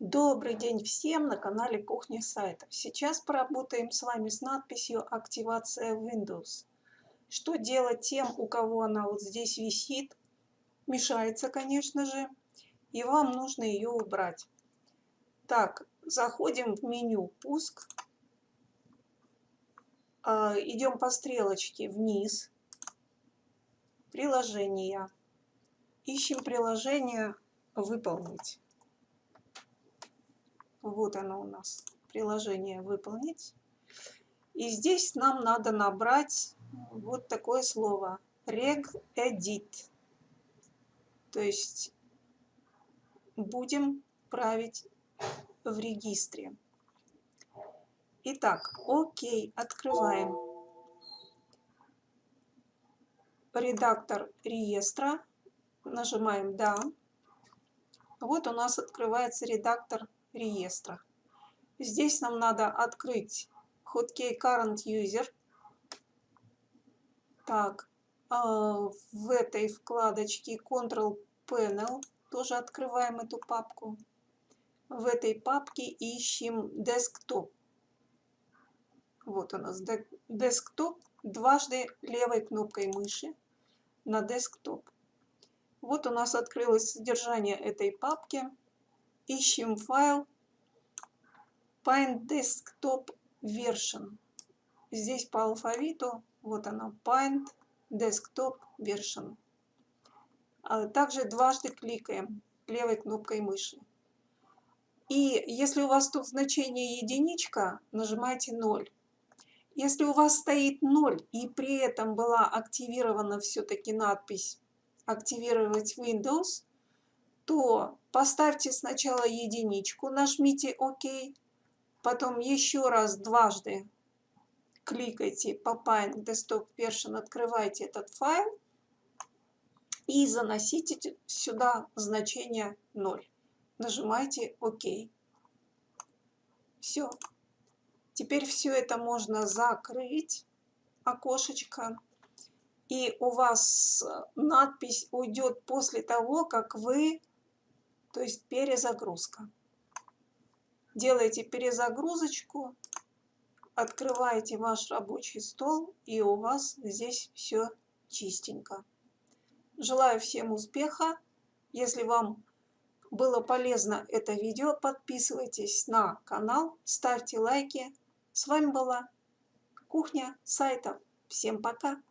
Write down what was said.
Добрый день всем на канале Кухня сайтов. Сейчас поработаем с вами с надписью «Активация Windows». Что делать тем, у кого она вот здесь висит? Мешается, конечно же, и вам нужно ее убрать. Так, заходим в меню «Пуск». А, идем по стрелочке вниз. Приложения. Ищем приложение «Выполнить». Вот оно у нас, приложение «Выполнить». И здесь нам надо набрать вот такое слово regedit. То есть будем править в регистре. Итак, окей, открываем. Редактор реестра. Нажимаем «Да». Вот у нас открывается редактор реестра. Здесь нам надо открыть hotkey current user. Так, а, в этой вкладочке Control Panel тоже открываем эту папку. В этой папке ищем Desktop. Вот у нас Desktop. Дважды левой кнопкой мыши на Desktop. Вот у нас открылось содержание этой папки. Ищем файл Paint Desktop Version. Здесь по алфавиту, вот она, Paint Desktop Version. А также дважды кликаем левой кнопкой мыши. И если у вас тут значение единичка, нажимайте 0. Если у вас стоит 0 и при этом была активирована все-таки надпись «Активировать Windows», то поставьте сначала единичку, нажмите ОК, потом еще раз дважды кликайте Paint Desktop Version, открывайте этот файл и заносите сюда значение 0. Нажимайте ОК. Все. Теперь все это можно закрыть, окошечко. И у вас надпись уйдет после того, как вы то есть перезагрузка. Делаете перезагрузочку, открываете ваш рабочий стол, и у вас здесь все чистенько. Желаю всем успеха. Если вам было полезно это видео, подписывайтесь на канал, ставьте лайки. С вами была Кухня сайтов. Всем пока!